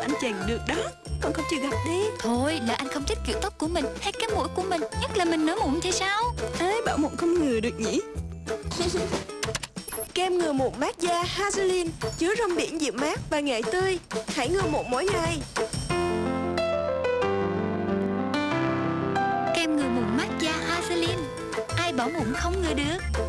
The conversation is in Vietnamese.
anh chàng được đó. Con không chịu gặp đi. Thôi là anh không thích kiểu tóc của mình Hay cái mũi của mình Nhất là mình nở mụn thì sao? Ai bảo mụn không ngừa được nhỉ? Kem ngừa mụn mát da Hazelin chứa rong biển dịu mát và nghệ tươi. Hãy ngừa mụn mỗi ngày. Kem ngừa mụn mát da Vaseline Ai bảo mụn không ngừa được?